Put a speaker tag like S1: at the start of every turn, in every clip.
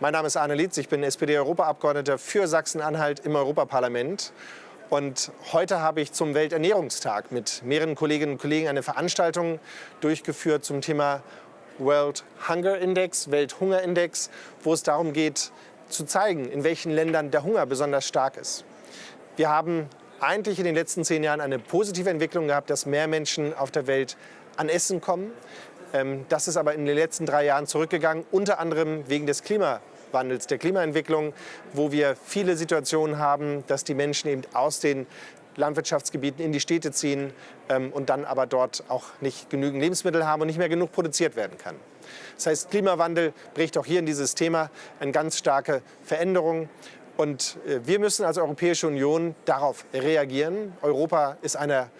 S1: Mein Name ist Arne Lietz, ich bin SPD-Europaabgeordneter für Sachsen-Anhalt im Europaparlament. Und heute habe ich zum Welternährungstag mit mehreren Kolleginnen und Kollegen eine Veranstaltung durchgeführt zum Thema World Hunger Index, Welthungerindex, wo es darum geht, zu zeigen, in welchen Ländern der Hunger besonders stark ist. Wir haben eigentlich in den letzten zehn Jahren eine positive Entwicklung gehabt, dass mehr Menschen auf der Welt an Essen kommen. Ähm, das ist aber in den letzten drei Jahren zurückgegangen, unter anderem wegen des Klimawandels, der Klimaentwicklung, wo wir viele Situationen haben, dass die Menschen eben aus den Landwirtschaftsgebieten in die Städte ziehen ähm, und dann aber dort auch nicht genügend Lebensmittel haben und nicht mehr genug produziert werden kann. Das heißt, Klimawandel bricht auch hier in dieses Thema eine ganz starke Veränderung. Und äh, wir müssen als Europäische Union darauf reagieren. Europa ist einer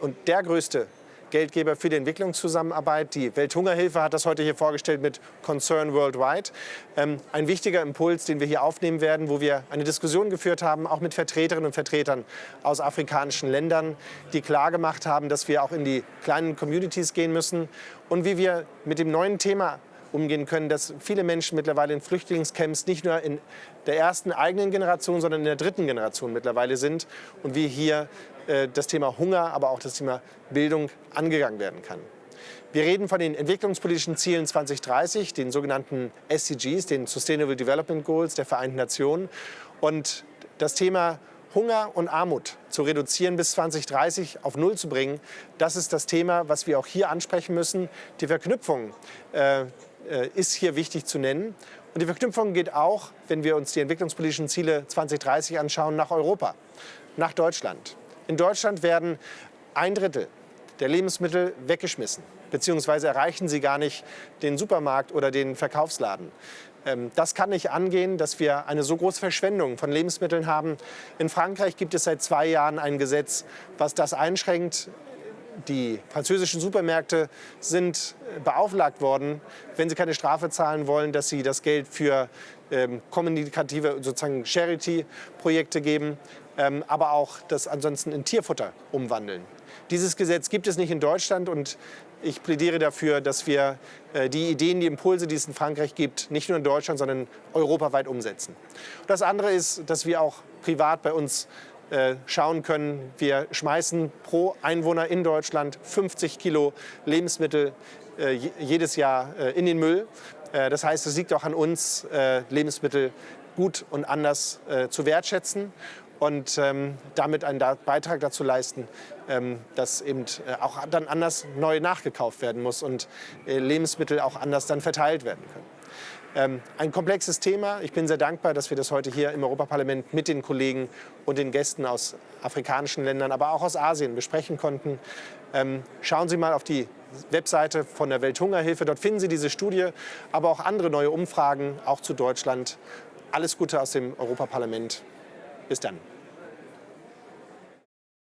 S1: und der größte Geldgeber für die Entwicklungszusammenarbeit. Die Welthungerhilfe hat das heute hier vorgestellt mit Concern Worldwide. Ähm, ein wichtiger Impuls, den wir hier aufnehmen werden, wo wir eine Diskussion geführt haben, auch mit Vertreterinnen und Vertretern aus afrikanischen Ländern, die klargemacht haben, dass wir auch in die kleinen Communities gehen müssen und wie wir mit dem neuen Thema umgehen können, dass viele Menschen mittlerweile in Flüchtlingscamps nicht nur in der ersten eigenen Generation, sondern in der dritten Generation mittlerweile sind und wie hier äh, das Thema Hunger, aber auch das Thema Bildung angegangen werden kann. Wir reden von den entwicklungspolitischen Zielen 2030, den sogenannten SDGs, den Sustainable Development Goals der Vereinten Nationen. Und das Thema Hunger und Armut zu reduzieren bis 2030 auf Null zu bringen, das ist das Thema, was wir auch hier ansprechen müssen. Die Verknüpfung äh, äh, ist hier wichtig zu nennen. Und die Verknüpfung geht auch, wenn wir uns die entwicklungspolitischen Ziele 2030 anschauen, nach Europa, nach Deutschland. In Deutschland werden ein Drittel der Lebensmittel weggeschmissen, beziehungsweise erreichen sie gar nicht den Supermarkt oder den Verkaufsladen. Ähm, das kann nicht angehen, dass wir eine so große Verschwendung von Lebensmitteln haben. In Frankreich gibt es seit zwei Jahren ein Gesetz, was das einschränkt die französischen Supermärkte sind beauflagt worden, wenn sie keine Strafe zahlen wollen, dass sie das Geld für ähm, kommunikative sozusagen Charity-Projekte geben, ähm, aber auch das ansonsten in Tierfutter umwandeln. Dieses Gesetz gibt es nicht in Deutschland und ich plädiere dafür, dass wir äh, die Ideen, die Impulse, die es in Frankreich gibt, nicht nur in Deutschland, sondern europaweit umsetzen. Das andere ist, dass wir auch privat bei uns äh, schauen können, wir schmeißen pro Einwohner in Deutschland 50 Kilo Lebensmittel äh, jedes Jahr äh, in den Müll. Das heißt, es liegt auch an uns, Lebensmittel gut und anders zu wertschätzen und ähm, damit einen Beitrag dazu leisten, ähm, dass eben auch dann anders neu nachgekauft werden muss und Lebensmittel auch anders dann verteilt werden können. Ähm, ein komplexes Thema. Ich bin sehr dankbar, dass wir das heute hier im Europaparlament mit den Kollegen und den Gästen aus afrikanischen Ländern, aber auch aus Asien besprechen konnten. Ähm, schauen Sie mal auf die Webseite von der Welthungerhilfe. Dort finden Sie diese Studie, aber auch andere neue Umfragen, auch zu Deutschland. Alles Gute aus dem Europaparlament. Bis dann.